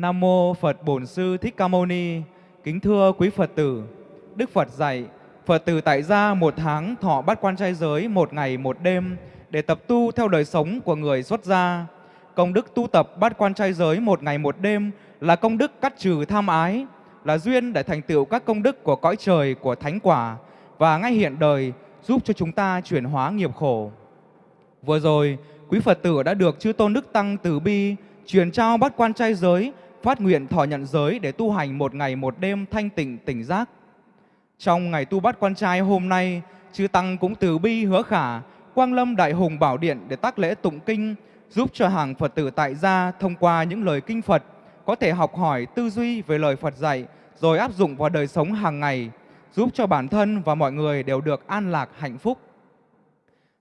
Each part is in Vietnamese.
Nam mô Phật Bổn Sư Thích Ca Mâu Ni. Kính thưa quý Phật tử, Đức Phật dạy Phật tử tại gia một tháng thọ bát quan trai giới một ngày một đêm để tập tu theo đời sống của người xuất gia. Công đức tu tập bát quan trai giới một ngày một đêm là công đức cắt trừ tham ái, là duyên để thành tựu các công đức của cõi trời, của thánh quả và ngay hiện đời giúp cho chúng ta chuyển hóa nghiệp khổ. Vừa rồi, quý Phật tử đã được Chư Tôn Đức Tăng Từ Bi truyền trao bát quan trai giới, phát nguyện thọ nhận giới để tu hành một ngày một đêm thanh tịnh tỉnh giác. Trong ngày tu bát quan trai hôm nay, Chư Tăng cũng từ bi hứa khả, Quang Lâm Đại Hùng Bảo Điện để tác lễ tụng kinh, giúp cho hàng Phật tử tại gia thông qua những lời kinh Phật có thể học hỏi tư duy về lời Phật dạy rồi áp dụng vào đời sống hàng ngày, giúp cho bản thân và mọi người đều được an lạc hạnh phúc.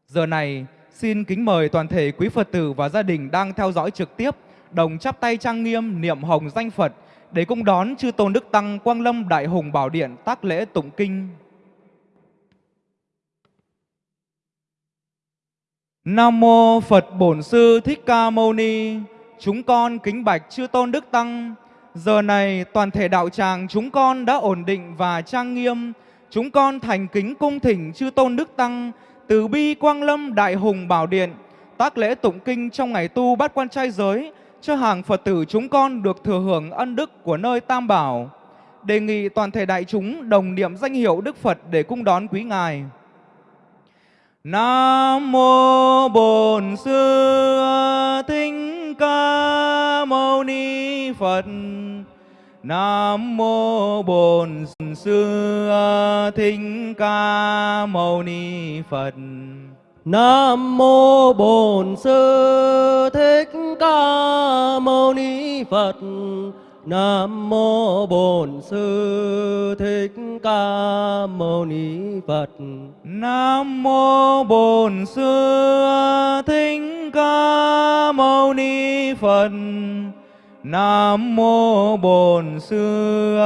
Giờ này, xin kính mời toàn thể quý Phật tử và gia đình đang theo dõi trực tiếp đồng chắp tay trang nghiêm niệm hồng danh Phật, để cung đón chư tôn đức tăng Quang Lâm Đại Hùng Bảo Điện tác lễ tụng kinh. Nam mô Phật Bổn Sư Thích Ca Mâu Ni. Chúng con kính bạch chư tôn đức tăng. Giờ này toàn thể đạo tràng chúng con đã ổn định và trang nghiêm. Chúng con thành kính cung thỉnh chư tôn đức tăng từ bi Quang Lâm Đại Hùng Bảo Điện tác lễ tụng kinh trong ngày tu bát quan trai giới cho hàng Phật tử chúng con được thừa hưởng ân đức của nơi Tam Bảo. Đề nghị toàn thể đại chúng đồng niệm danh hiệu Đức Phật để cung đón quý Ngài. Nam mô Bổn Sư Thích Ca Mâu Ni Phật. Nam mô Bổn Sư Thích Ca Mâu Ni Phật. Nam mô Bổn Sư Thích Ca Mâu Ni Phật. Nam mô Bổn Sư Thích Ca Mâu Ni Phật. Nam mô Bổn Sư Thích Ca Mâu Ni Phật. Nam mô Bổn Sư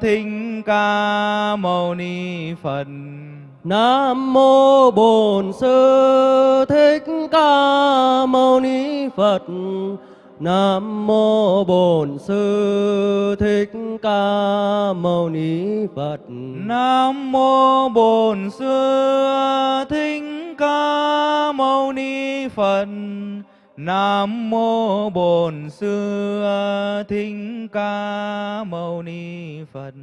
Thích Ca Mâu Ni Phật. Nam mô Bổn Sư Thích Ca Mâu Ni Phật. Nam mô Bổn Sư Thích Ca Mâu Ni Phật. Nam mô Bổn Sư Thích Ca Mâu Ni Phật. Nam mô Bổn Sư Thích Ca Mâu Ni Phật.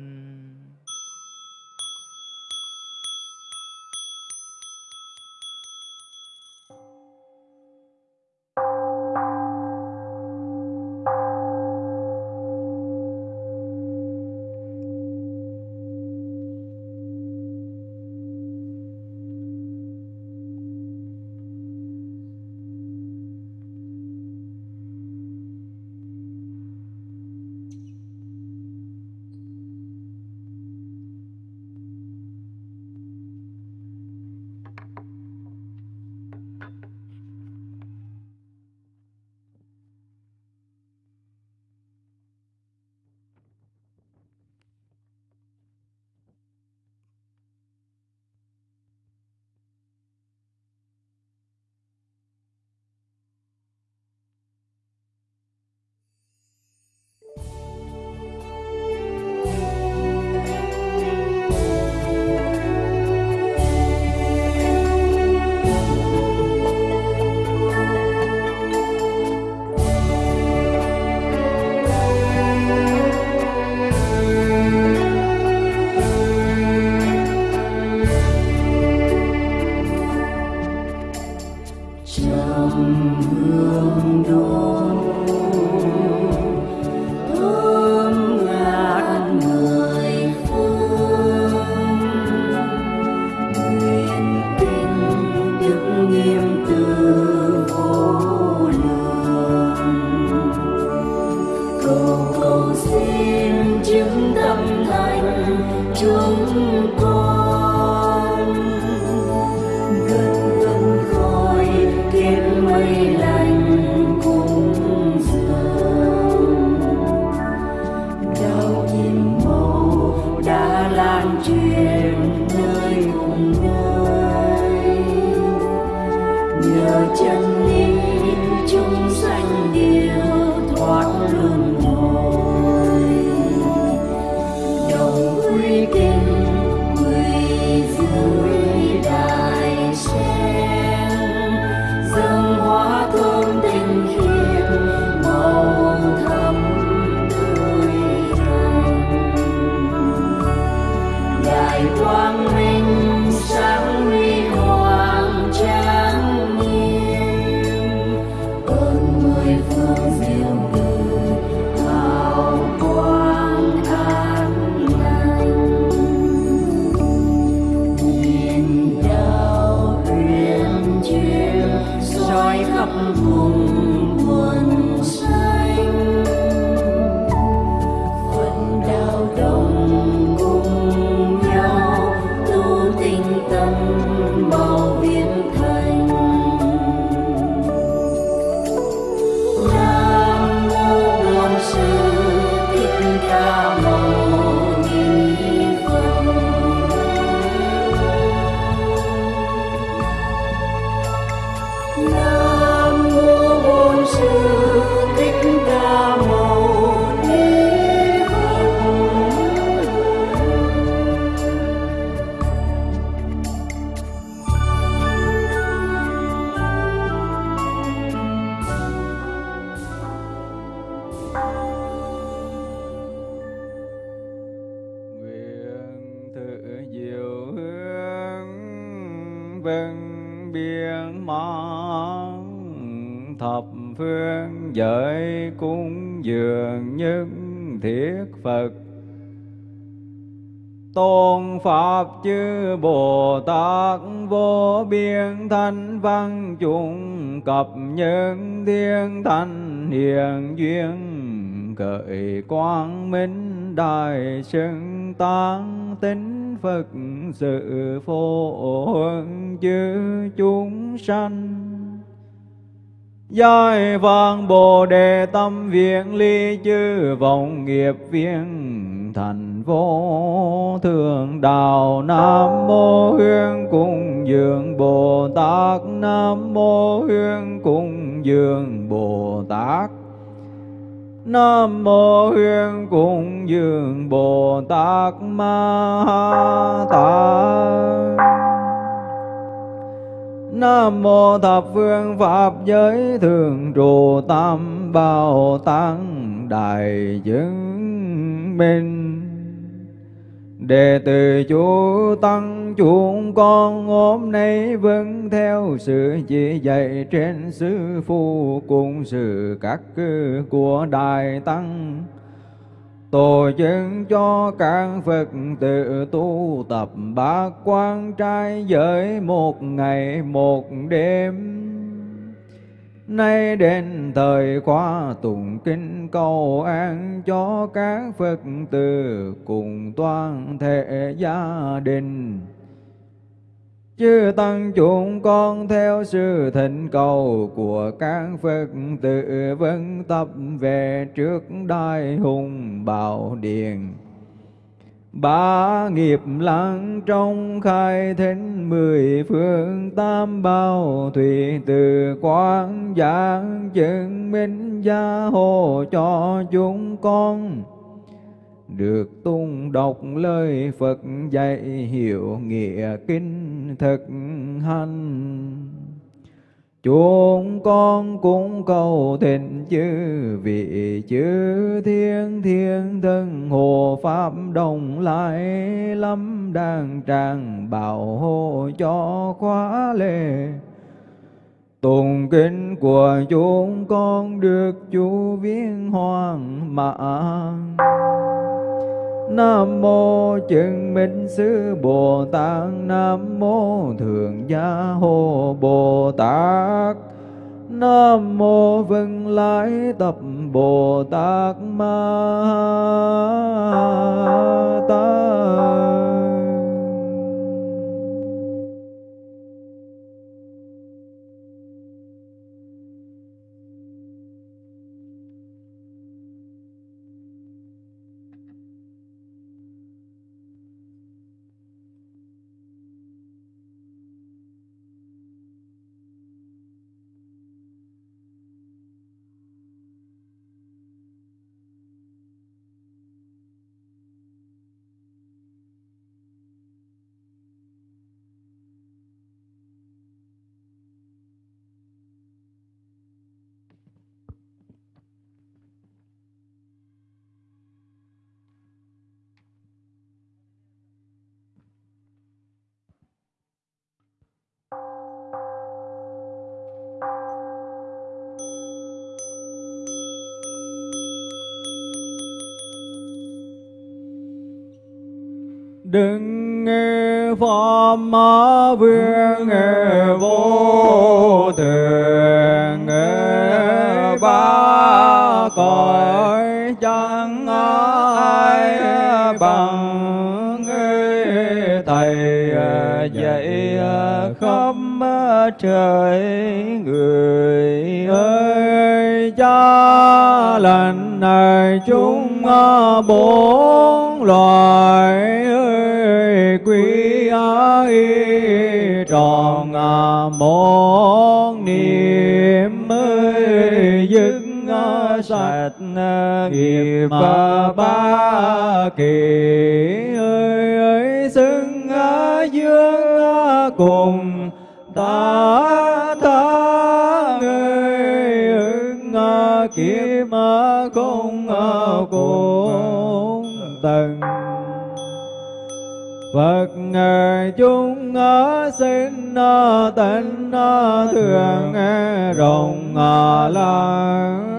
Chư Bồ Tát vô biên thanh văn chúng cập nhân thiên thanh hiền duyên cởi quang minh đại xưng tăng tính Phật sự phổ huân chư chúng sanh. Giai vang Bồ Đề tâm viện ly chư vọng nghiệp viên thành vô thượng đạo. Nam mô huyên cung dường bồ tát. Nam mô huyên cung dường bồ tát. Nam mô Huyên cung dường Bồ Tát Ma ha Tát. Nam mô thập phương pháp giới thường trụ tam bảo tăng đại chứng minh. Đệ tử chú tăng chúng con hôm nay vâng theo sự chỉ dạy trên sư phụ cùng sự các cư của Đại Tăng tổ chức cho các Phật tử tu tập bát quan trai giới một ngày, một đêm. Nay đến thời khóa tụng kinh cầu an cho các Phật tử cùng toàn thể gia đình. Chư tăng chúng con theo sự thỉnh cầu của các Phật tử vân tập về trước đại hùng bảo điện. Ba nghiệp lặng trong khai thính mười phương, tam bao thủy từ quang giảng chứng minh gia hộ cho chúng con được tung đọc lời Phật dạy hiểu nghĩa kinh thực hành. Chúng con cũng cầu thịnh chư vị chư thiên thiên thân, hộ pháp đồng lại lắm đang tràng bảo hộ cho khóa lệ. Tùng kinh của chúng con được chú viên hoàng mạng. Nam mô chứng minh sư Bồ Tát. Nam mô thượng gia hộ Bồ Tát. Nam mô vân lai tập Bồ Tát Ma Tát. Đừng nghe pháp ma vương vô thường cõi, chẳng ai bằng thầy à, dạy à, khắp trời người ơi. Cha lành này chúng à, bốn loài ơi quý ai tròn một niệm ơi dứt sạch nghiệp ba kỳ ơi ơi xưng dương cùng ta tha người kiếp kiếm không cùng tầng Phật chúng sinh tịnh thường rộng lớn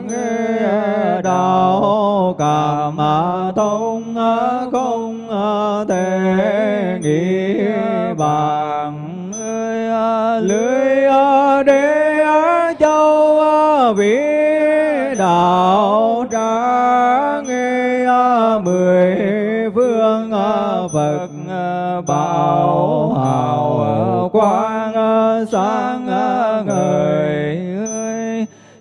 sáng ngời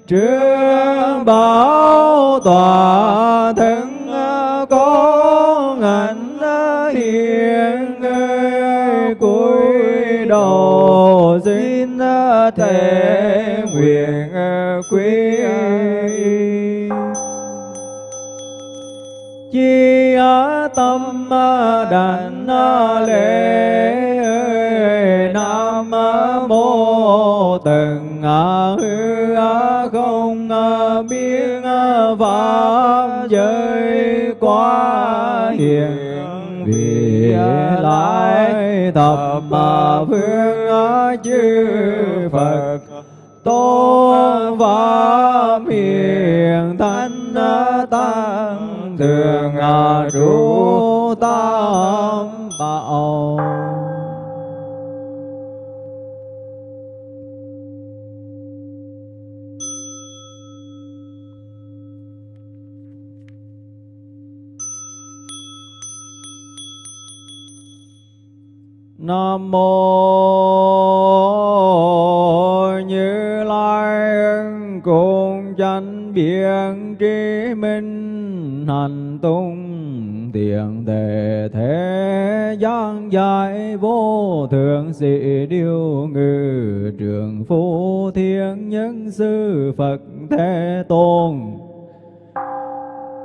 trương bảo tòa thân có ngạnh hiền cúi đầu xin thể nguyện quý chi tâm đàn lễ từng à, hư à, không à, biết pháp giới quá hiền, vì lại thập phương chư Phật tôn pháp hiền thánh tăng thường trụ tam bảo. Nam mô Như Lai cùng chánh biện trí minh hành tung tiền đề thế gian giải vô thượng sĩ điêu ngự trường phu thiên nhân sư Phật Thế Tôn.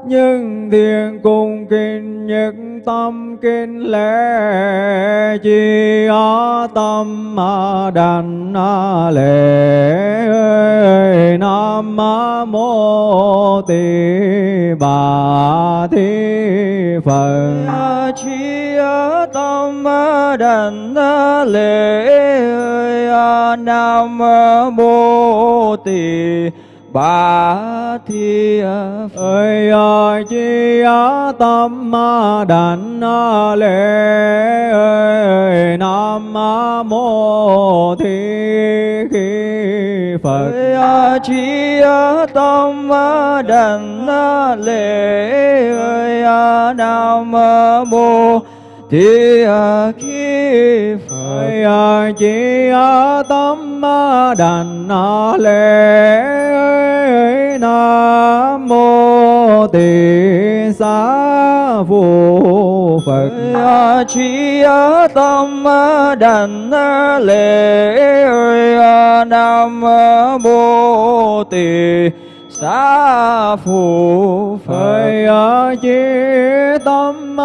Nhưng thiên cung kinh nhất tâm kinh lễ, chi á tâm đàn lễ. Nam mô tỳ bà thi phật. Chi tâm đàn lễ. Nam mô tỳ ba thi ơi chi tâm đảnh lễ ơi nam mô thi khi phật. Chi tâm đảnh lễ ơi nam mô thì khi Phật chỉ tâm đảnh lễ nam mô tỳ xá phụ Phật. Chi tâm đảnh lễ nam mô tỳ xá phụ Phật. Chi tâm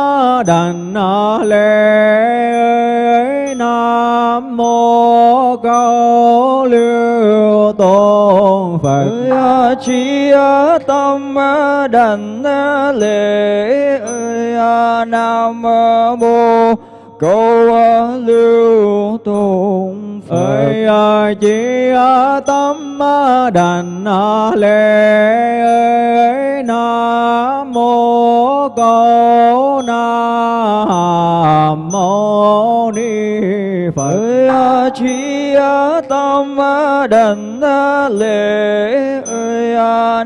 đảnh lễ nam mô câu lưu tôn Phật chi tâm đảnh lễ nam mô câu lưu tôn Phật chi tâm đảnh lễ nam mô câu nam mô ni Phật. Chi tâm đảnh lễ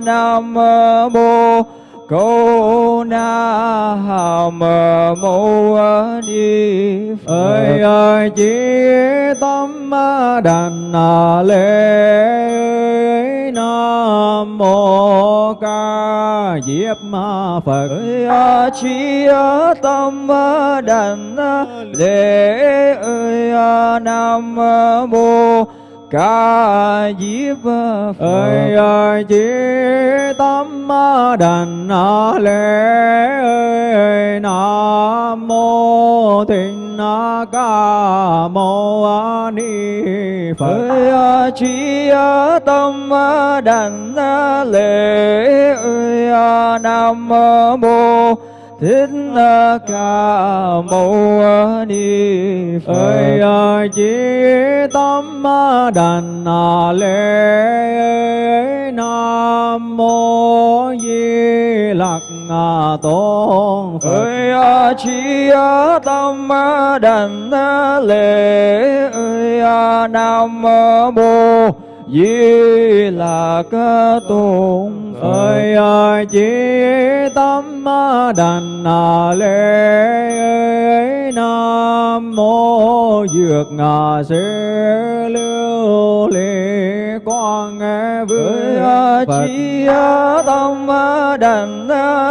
nam mô cô na hàm mô ni phật. Ơi ơi tâm đành lễ nam mô ca diếp ma phật. Ơi chi tâm đảnh lễ ơi nam mô ca diếp phật. Ơi ơi chí tâm đành. Lễ ơi nam mô thích ca mâu ni phật chi tâm đảnh lễ nam mô thích ca mâu ni phật chi chí tâm đành lễ nam mô di lặc tôn phật ơi chi tâm đảnh lễ ơi nam mô di lạc tôn ơi ơi chí tâm đành lễ nam mô dược ngà sư lưu ly ơi Phật. chi tâm đảnh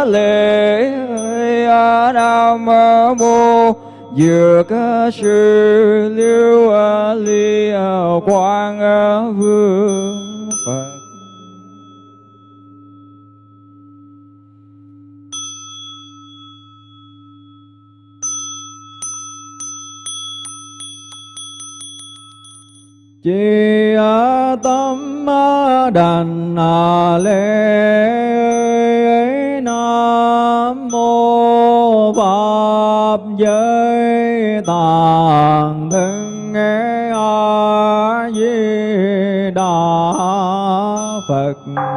lễ ơi nam mô dược sư lưu ly quang vương Phật chi tâm đàn lễ nam mô pháp giới tạng thân nghe a di đà phật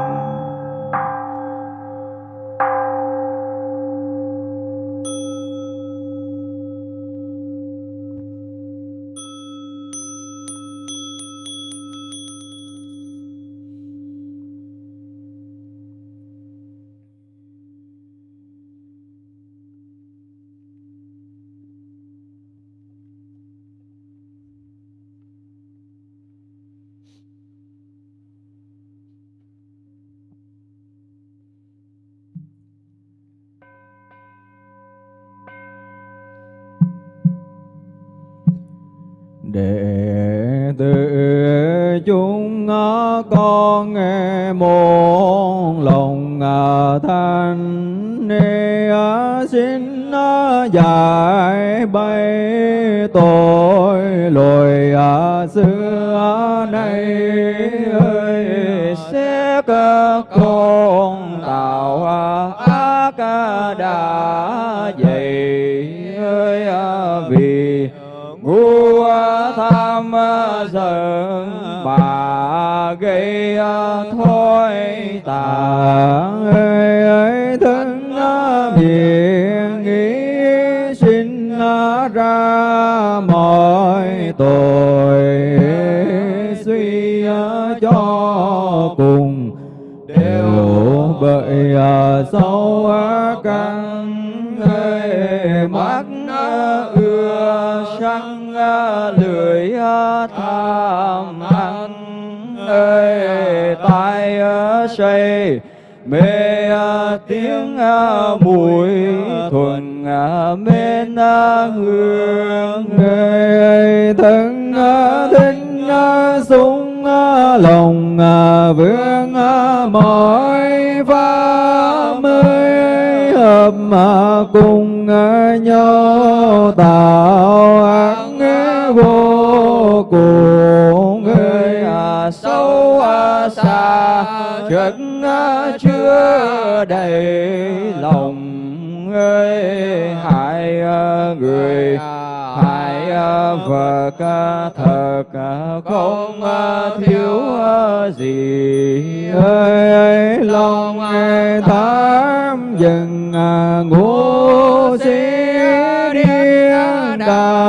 bay tội lỗi xưa nay ơi, sẽ các con tạo ác đã dày ơi à, vì ngu tham giận bà gây à, thôi tà ơi ơi thân à, vì tội suy ờ, cho cùng đều bởi sâu căn ơi mắt ờ, ưa sân ờ, lười tham ăn ơi tai say, mê tiếng mùi thuần mến hương người thân thính sung lòng vương mọi pháp mới hợp cùng nhau tạo ác vô cùng. Người sâu xa chất chưa đầy lòng ơi hại người hại vật thật không thiếu gì ơi lòng tham dừng ngũ sĩ điên đạo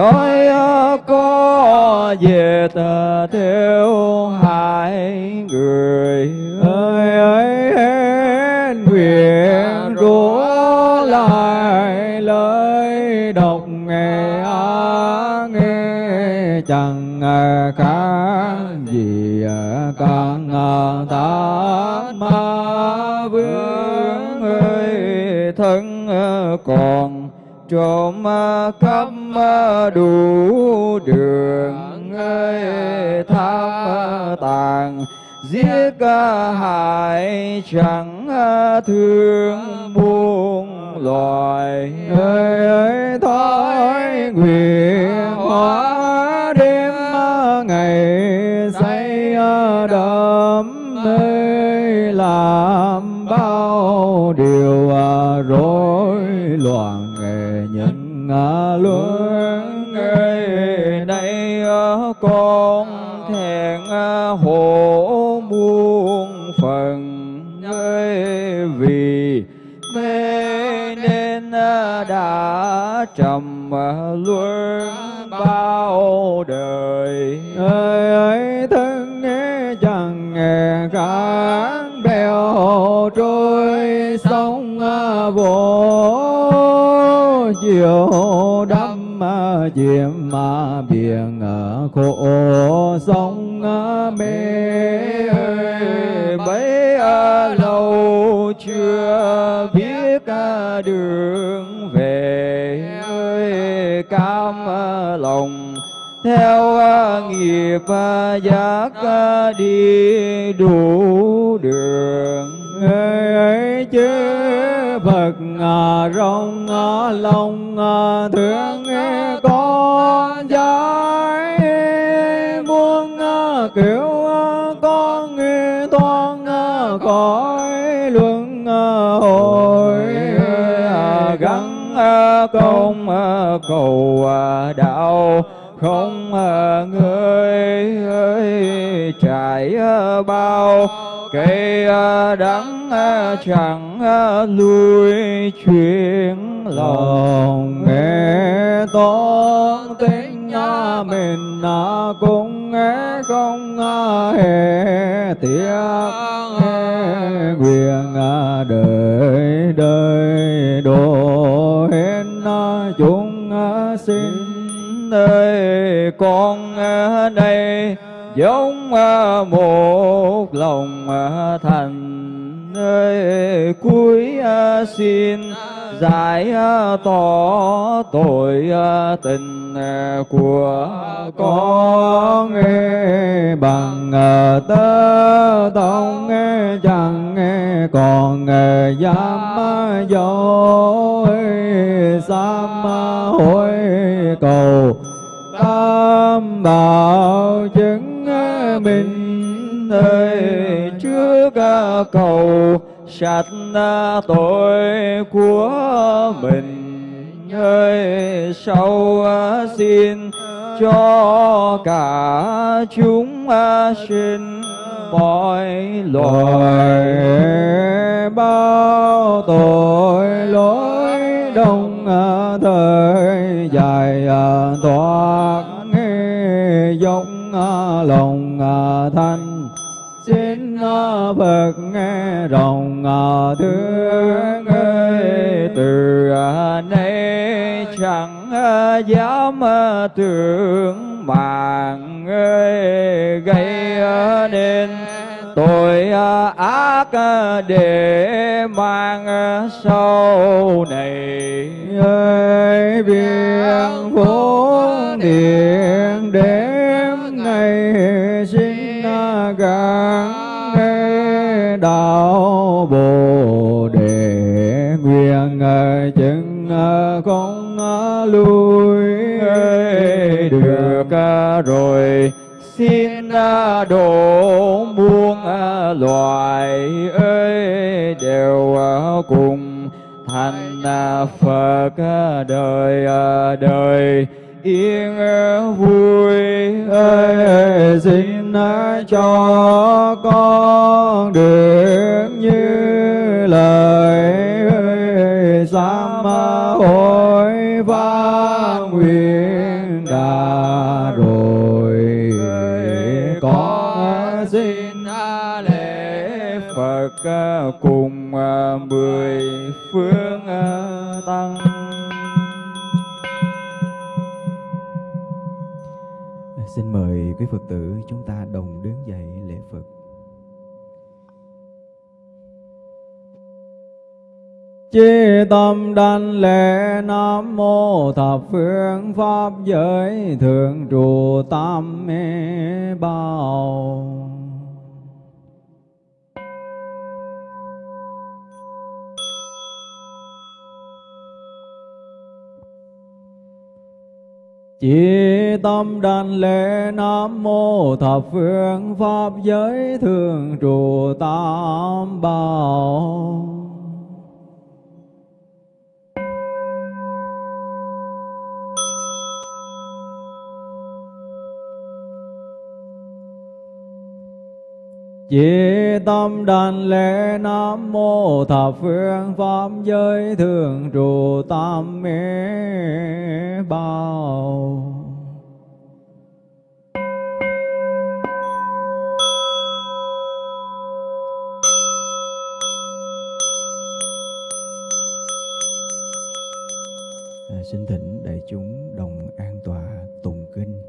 nói có về tờ theo hai người ơi ơi hên nguyện rủa lại lời đọc nghe á nghe chẳng khác gì càng tác ma vương ơi thân còn trộm à, cắp à, đủ đường ơi tham à, tàn giết hại, chẳng thương muôn loài ơi ơi thói, nguyện, hóa ngã luân ơi nay con thẹn à, hổ muôn phần ơi vì mê nên à, đã trầm à, luân bao đời ơi. Vô chiều đắm chìm mà biển khổ sông à, mê ơi bấy à, lâu chưa biết à, đường về ơi, cam lòng theo nghiệp giác đi đủ đường. Phật rong lòng thương con giải muôn kiểu con toan cõi luân hồi à, gắn à, công à, cầu đạo không người ơi, trải bao cây đắng chẳng lui chuyển lòng. Nghe tôn tính mình cũng nghe không hề tiếc nguyện đời đời độ hết chúng sinh ơi con đây giống à, một lòng à, thành ơi cuối à, xin giải tỏ tội tình của con nghe bằng tơ tông, nghe chẳng, nghe còn nghe dám dối sám hối cầu tam bảo chứng mình ơi trước cầu sạch tội của mình. Ơi sau à, xin cho cả chúng à, sinh mọi loài bao tội lỗi đông à, thời dài thoát giống lòng Phật nghe rộng thương ơi, từ nay chẳng dám tưởng mạng ơi, gây nên tội ác để mang sau này ơi viên vô đề nguyện ờ, chứng không ờ, ờ, lui được rồi. Xin đổ muôn loài ơi đều cùng thành Phật đời đời. Yên vui, ơi, xin cho con được như sám hối và nguyện đã rồi có xin lễ Phật cùng à, mười phương à, tăng. Xin mời quý Phật tử chúng ta đồng đứng dậy lễ Phật. Chi tâm đảnh lễ Nam Mô Thập Phương Pháp Giới Thượng Trụ Tam Mê Bảo Chỉ tâm đảnh lễ Nam Mô Thập Phương Pháp Giới Thường Trụ Tam Bảo Chỉ tâm đảnh lễ Nam Mô Thập Phương Pháp Giới Thường Trụ Tam Mê Bao. À, xin thỉnh đại chúng đồng an tọa tụng kinh.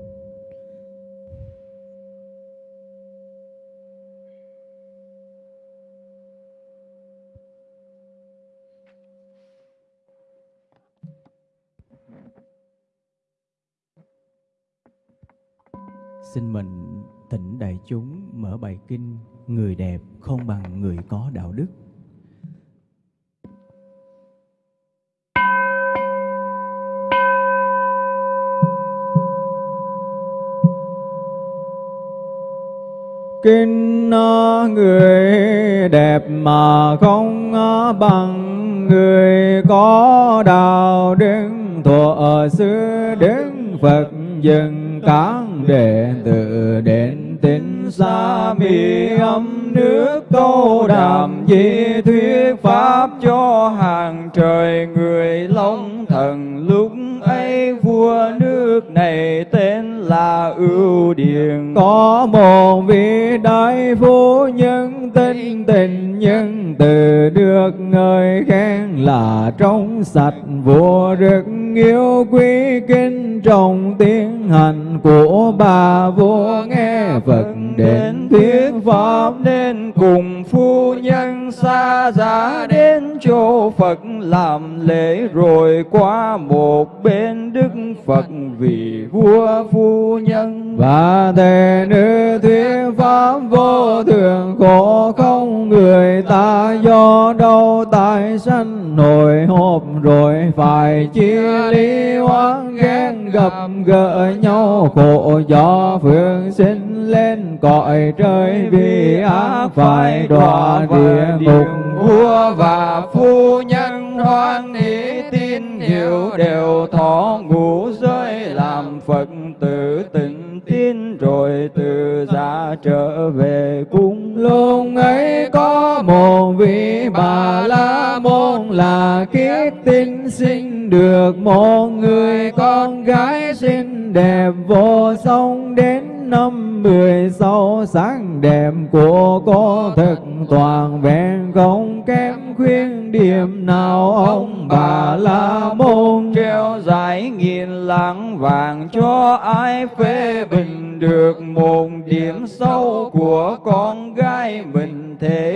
Xin mình thỉnh đại chúng mở bài kinh Người đẹp không bằng người có đạo đức. Kinh người đẹp mà không bằng người có đạo đức. Thuở xưa đức Phật dừng các đệ tử đến tính xa mi âm nước câu đàm di thuyết pháp cho hàng trời người long thần lúc ấy vua nước này tên là ưu điền có một vị đại phu nhân tinh tình nhân từ được người khen là trong sạch, vua rất yêu quý kính trọng tiên hạnh của bà vua nghe Phật đến thuyết pháp nên cùng phu nhân xa giá đến chỗ Phật làm lễ rồi qua một bên Đức Phật vì vua phu nhân. Và thề nữ thuyết pháp vô thường khổ không người ta do đâu, tại sanh nổi hộp rồi phải chia ly oán ghen gặp gỡ nhau. Khổ do phương sinh lên cõi trời, vì ác phải đọa địa ngục. Vua và phu nhân hoan hỷ tin, hiểu đều thọ ngũ giới, làm phật tử tình tin, rồi từ gia trở về cung lâu vị bà la môn là kiếp tinh sinh được một người con gái xinh đẹp vô song đến năm mười sáu. Sáng đẹp của cô thực toàn vẹn, không kém khuyên điểm nào. Ông bà la môn treo giải nghìn lạng vàng cho ai phê bình được một điểm sâu của con gái mình. Thế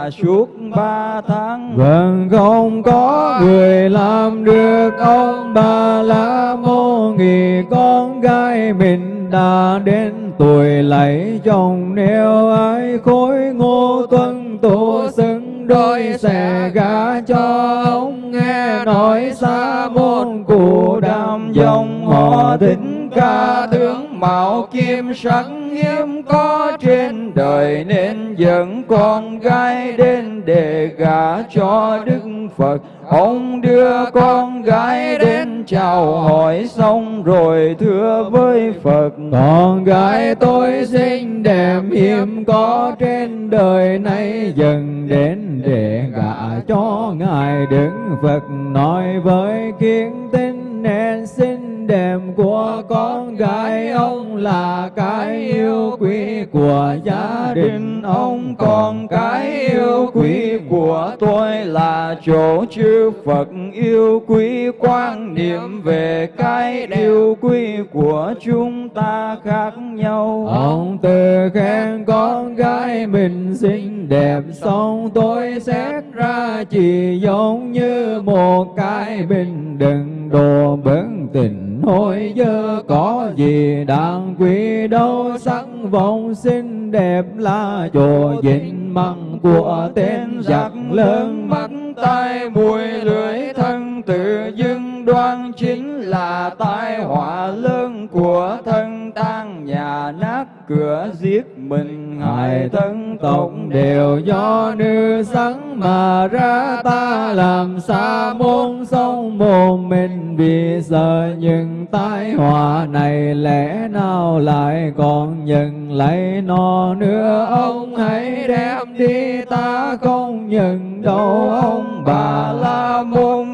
mà suốt ba tháng. Vâng không có người làm được ông bà la môn nghĩ con gái mình đã đến tuổi lấy chồng. Nếu ai khối ngô tuân tu xứng, đôi sẽ gả cho ông. Nghe nói xa môn cụ đam dòng, họ thính ca tướng mạo kim sắc hiếm có trên đời nên dẫn con gái đến để gả cho Đức Phật. Ông đưa con gái đến chào hỏi xong rồi thưa với Phật. Con gái tôi xinh đẹp hiếm có trên đời này dần đến để gả cho Ngài Đức Phật nói với kiến tinh nên xin đẹp của con gái ông là cái yêu quý của gia đình. Ông còn cái yêu quý của tôi là chỗ chư Phật. Yêu quý quan niệm về cái yêu quý của chúng ta khác nhau. Ông tự khen con gái mình xinh đẹp, xong tôi xét ra chỉ giống như một cái bình đừng đồ bấn tình hồi giờ có gì đáng quý đâu, sắc vọng xinh đẹp là chỗ dính măng của tên giặc lớn, mắt tai mùi lưỡi thân tự dưng đoan chính là tai họa lớn của thân tan nhà nát cửa giết mình, hại thân tộc đều do nữ sắn mà ra. Ta làm xa môn sông một mình vì sợ những tai họa này lẽ nào lại còn nhận lấy nó nữa. Ông hãy đem đi, ta không nhận đâu. Ông bà la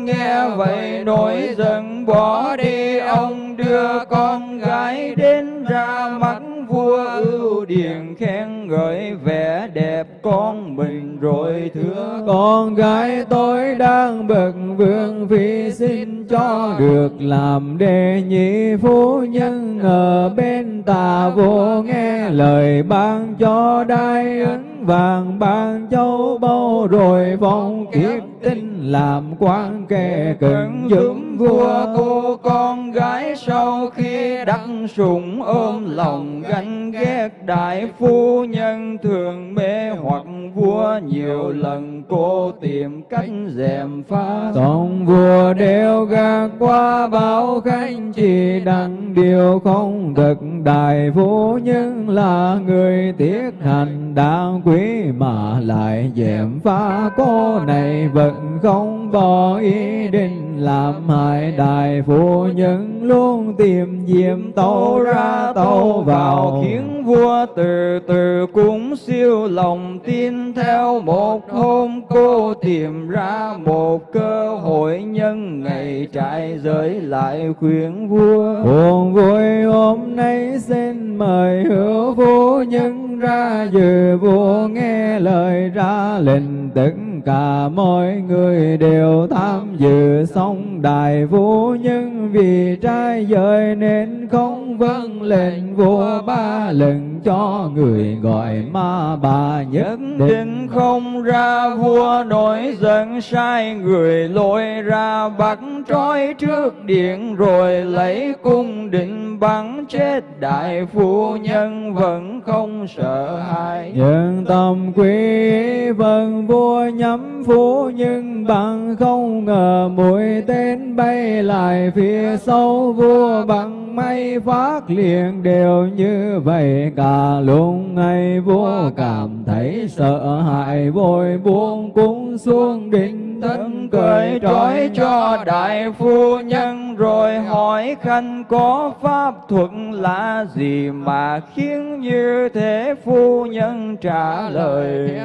nghe vậy nổi giận, bỏ đi ông, đưa con gái đến ra mắt vua ưu điền, khen ngợi vẻ đẹp con mình. Rồi thưa con gái, tôi đang bậc vương vì xin cho được làm đệ nhị phu. Nhân ở bên tà vô nghe lời ban cho, đai ấn vàng ban châu báu rồi vong kiếp tin làm quan kề cận giúp vua cô con gái sau khi đắc sủng ôm lòng ganh ghét, đại phu nhân thường mê hoặc vua nhiều lần cô tìm cách dèm pha. Tổng vua đều gạt qua bao khanh chỉ đặng điều không thực, đại phu nhân là người tiết hành, đáng quý mà lại dèm pha. Cô này vẫn không bỏ ý định làm hại đại phu nhân, luôn tìm diệm tâu ra tâu vào. Khiến vua từ từ cũng siêu lòng tin, theo một hôm cô tìm ra một cơ hội nhân ngày trại giới lại khuyên vua. Buồn vui hôm nay xin mời hữu phu nhân ra, dự vua nghe lời ra lệnh tất cả mọi người đều tham dự xong đại vũ nhưng vì trai giới nên không vâng lệnh vua ba lần cho người gọi ma bà nhất định. không ra vua nổi giận sai người lôi ra bắt trói trước điện rồi lấy cung định bắn chết. Đại phu nhân vẫn không sợ hãi. Nhân tâm quý vâng vua nhắm phu nhân bằng không ngờ mũi tên bay lại phía sau vua bằng may phát liền đều như vậy cả lúc ngày vua cảm thấy sợ hãi vội buông cung xuống định thân cởi trói cho đại phu nhân rồi hỏi khanh có pháp thuật là gì mà khiến như thế phu nhân trả lời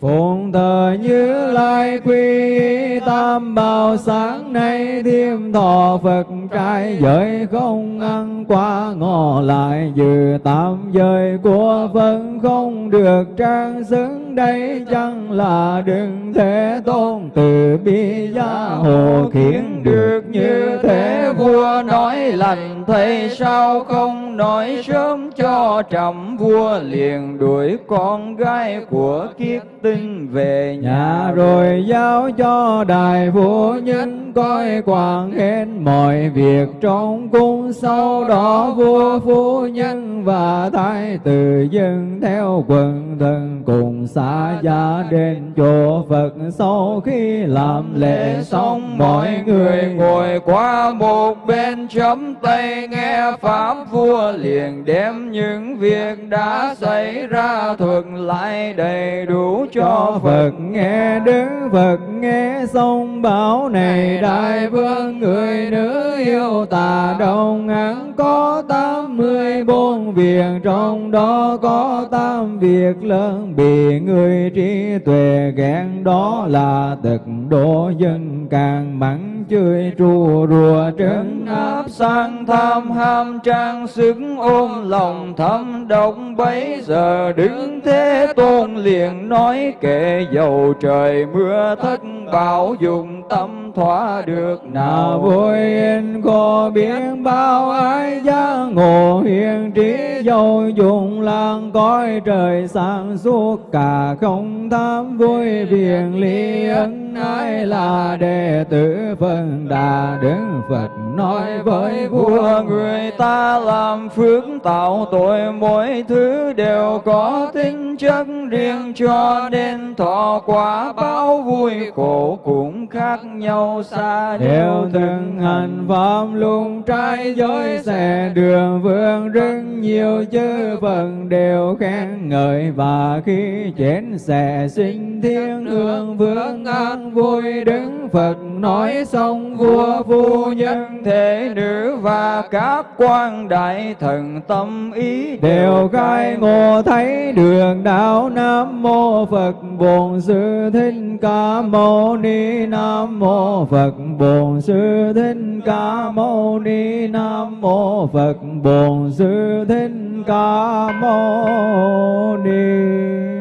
phụng thờ như lai quy tam bảo sáng nay thêm thọ phật trai giới không ăn quá ngọ lại dự tam giới của phật không được trang xứng đây chẳng là đừng thế tôn từ bi gia hộ khiến được như thế, vua nói lành thầy sao không nói sớm cho trầm vua liền đuổi con gái của kiết tinh về nhà. Rồi giao cho đại vua nhân coi quản hết mọi việc, trong cung sau đó vua phu nhân và thái tử dân theo quần thần cùng xa gia đến chỗ Phật. Sau khi làm lễ xong, mọi người ngồi qua một bên chấm tay nghe pháp vua liền đem những việc đã xảy ra thuật lại đầy đủ cho Phật. Nghe Đức Phật, nghe xong bảo này, đại vương người nữ yêu tà đông án có tám mươi bốn việc, trong đó có tám việc lớn bị người trí tuệ ghen đó là tật độ dân càng mặn chơi trù rùa trấn áp sang tham ham trang sức ôm lòng thâm độc. Bấy giờ đứng thế tôn liền nói kệ dầu trời mưa thất bảo dùng tâm thỏa được nào. Vui yên có biến bao ái giá ngộ hiền trí, dầu dùng lang cõi trời sáng suốt, cả không tham vui, viền ly ân ái là đệ tử phân đà đức phật nói với vua người ta làm phước tạo tội. Mỗi thứ đều có tính chất riêng cho nên thọ quả báo vui khổ cũng khác nhau xa đều từng hành pháp luôn trái giới xe đường vương rất nhiều chư phần đều khen ngợi. Và khi chết sẽ sinh thiên hương vương an vui đứng phật nói xong vua phu nhân thế nữ và các quan đại thần tâm ý đều khai ngộ thấy đường đạo nam mô phật bổn sư thích ca mâu ni nam mô phật bổn sư thích ca mâu ni nam mô phật bổn sư thích ca mâu ni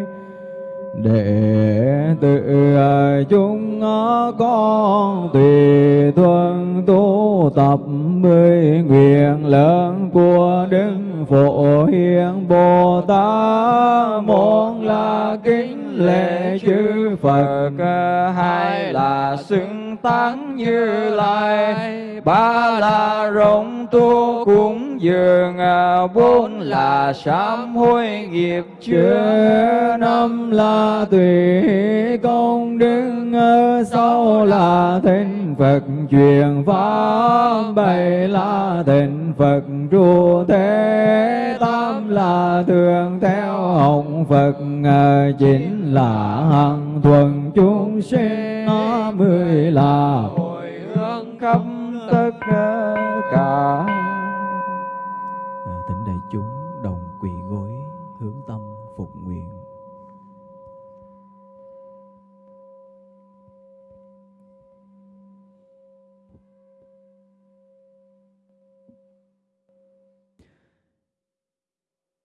để tự à, chúng con tùy thuận tu tập mười nguyện lớn của đức phổ hiền bồ tát. Một là kính lễ chư phật, hai là xứng tán như lai. Ba là rộng tu cúng dường à, bốn là sám hối nghiệp chưa năm là tùy công đức à, sáu là thịnh phật truyền pháp bảy là thịnh phật trụ thế tám là thường theo hồng phật à, chín là hằng thuần chúng sinh mười là hồi hướng khắp tất cả thỉnh đại chúng đồng quỳ gối hướng tâm phục nguyện.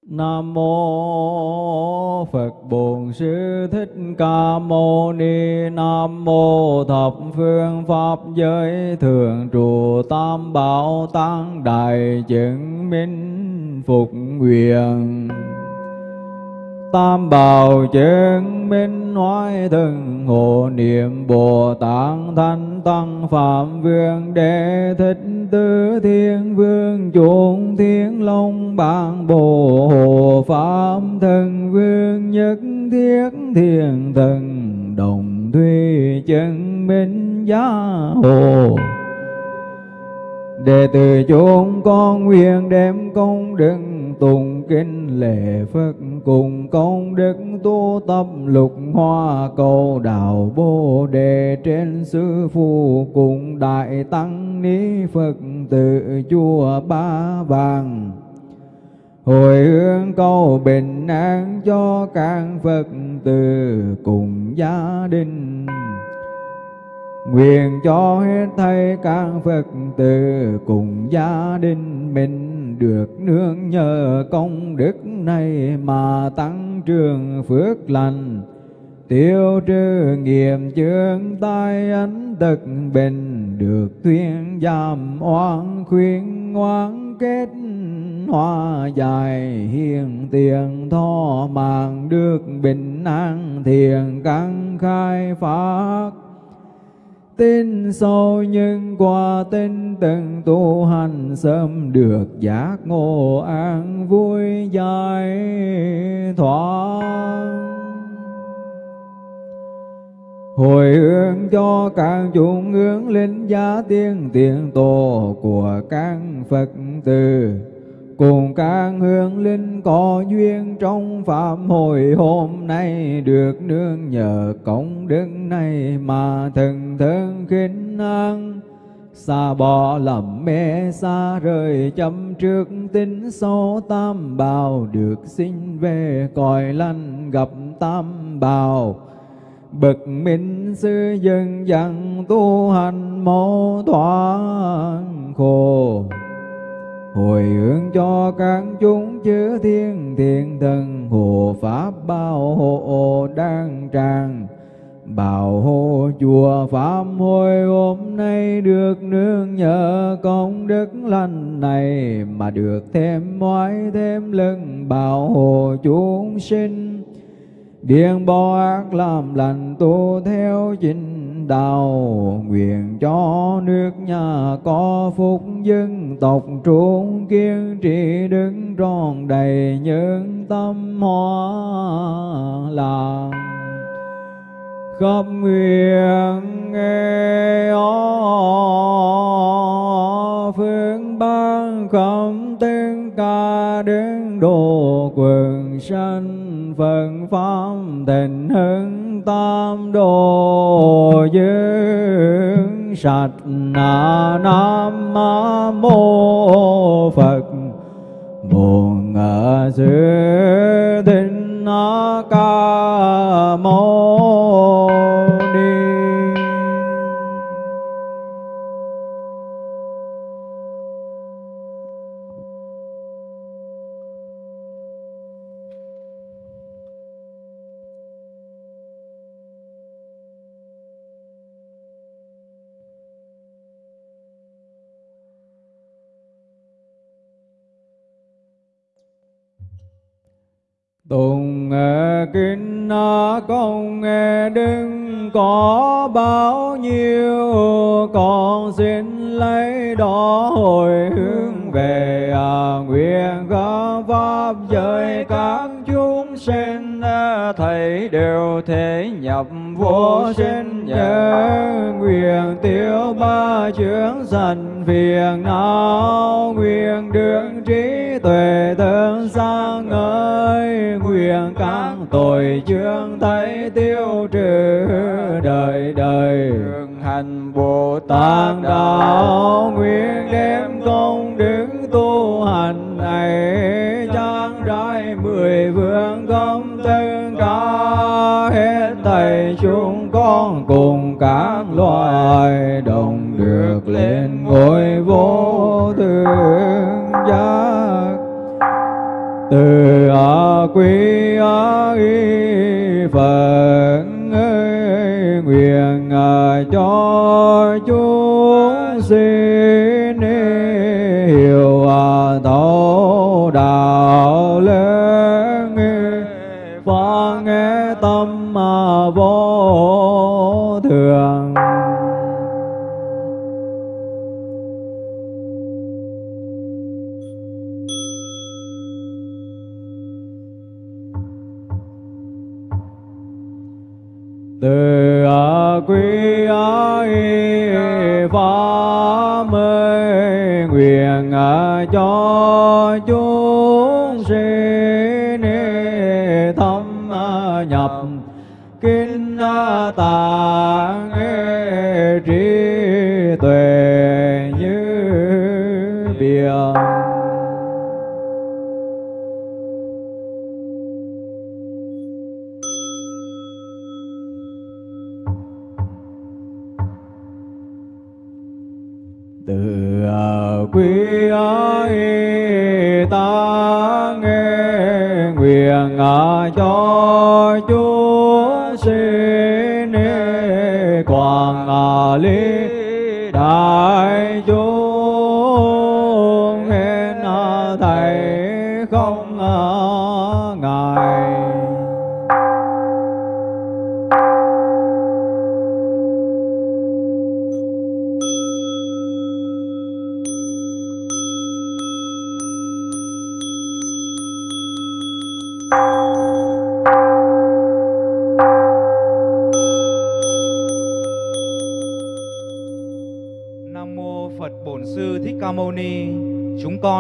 Nam mô Phật Bổn Sư Thích Ca Mâu Ni Nam mô thập phương pháp giới thường trụ tam bảo tăng đại chứng minh phục nguyện. Tam bảo chứng minh hoài thân hộ niệm Bồ Tát Thanh Tăng Phạm Vương Đệ Thích Tứ Thiên Vương, chuộng Thiên Long bạn Bồ hộ Pháp thần Vương, Nhất Thiết Thiên Thần, Đồng Thủy Chân Minh Giá Hồ. Đệ tử chúng con nguyện đem công đức tùng kinh lễ Phật cùng công đức tu tập lục hoa cầu đạo bồ đề trên sư phụ cùng đại tăng ni Phật tự chùa ba vàng. Hồi hướng cầu bình an cho các Phật tử cùng gia đình. Nguyện cho hết thầy các Phật tử cùng gia đình mình được nương nhờ công đức này mà tăng trường phước lành. Tiêu trừ nghiệp chướng tai ấn tật bình được thuyên giảm oan khuyên ngoan kết hoa dài hiền tiền tho mạng được bình an thiền căn khai phát tin sâu nhưng qua tin từng tu hành sớm được giác ngộ an vui giải thoát. Hồi hướng cho càng chúng hướng linh giá tiên, tiền tổ của các Phật tử cùng các hương linh có duyên trong pháp hội hôm nay được nương nhờ công đức này mà thần thân khinh an. Xa bỏ lầm mê, xa rời chấm trước tính sâu tam bào được sinh về cõi lành gặp tam bào. Bậc minh sư dân dặn tu hành mô thoáng khổ hồi hướng cho các chúng chư thiên thiện thần, hộ pháp bao hộ đang tràng. Bảo hộ chùa pháp hồi hôm nay được nương nhờ công đức lành này, mà được thêm mỏi thêm lưng bảo hộ chúng sinh. Điên bỏ ác làm lành tu theo chính đạo Nguyện cho nước nhà có phúc dân tộc trung kiên trì đứng tròn đầy những tâm hoa làng khắp nguyện nghe ó phương ban khẩm tiếng ca đến độ quần sanh phật pháp tình hưng tam đồ dương sạch na nam mô phật buồn ở sư tinh ca mâu có bao nhiêu Con xin lấy đó hồi hướng về à, nguyện các pháp giới các chúng sinh à, thầy đều thể nhập vô sinh nhớ nguyện tiêu ba chướng sanh phiền não nguyện đường trí tuệ tương sang ơi nguyện các tội chương thấy tiêu trừ đời đời. Hành bồ tát đạo nguyện đem công đức tu hành này trang trải mười phương công tất cả hết thầy chúng con cùng các loài đồng được lên ngôi vô thượng giác. Từ a quy a y phật ơi nguyện à, cho chúng sinh hiểu à, thấu đạo lớn phá nghe tâm mà vô pháp mê nguyện cho chúng sinh thâm nhập kinh tạng cho chúa sinh quảng à, lý đại chúa.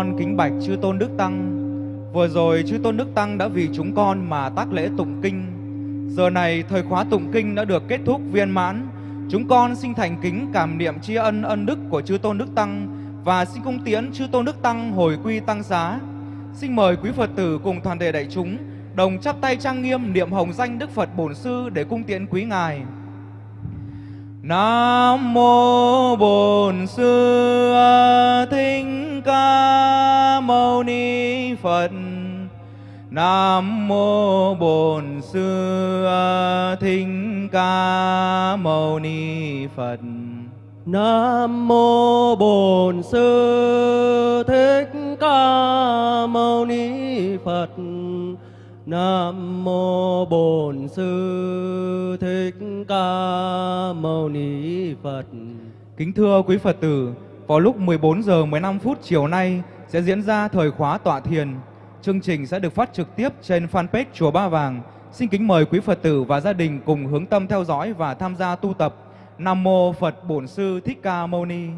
Con kính bạch chư tôn đức tăng. Vừa rồi chư tôn đức tăng đã vì chúng con mà tác lễ tụng kinh. Giờ này thời khóa tụng kinh đã được kết thúc viên mãn. Chúng con xin thành kính cảm niệm tri ân ân đức của chư tôn đức tăng và xin cung tiễn chư tôn đức tăng hồi quy tăng xá. Xin mời quý Phật tử cùng toàn thể đại chúng đồng chắp tay trang nghiêm niệm hồng danh Đức Phật Bổn Sư để cung tiễn quý ngài. Nam mô Bổn Sư Ca Mâu Ni Phật. Nam mô Bổn Sư Thích Ca Mâu Ni Phật. Nam mô Bổn Sư Thích Ca Mâu Ni Phật. Nam mô Bổn Sư Thích Ca Mâu Ni Phật. Kính thưa quý Phật tử, vào lúc 14 giờ 15 phút chiều nay sẽ diễn ra thời khóa tọa thiền. Chương trình sẽ được phát trực tiếp trên fanpage Chùa Ba Vàng. Xin kính mời quý Phật tử và gia đình cùng hướng tâm theo dõi và tham gia tu tập. Nam Mô Phật Bổn Sư Thích Ca Mâu Ni.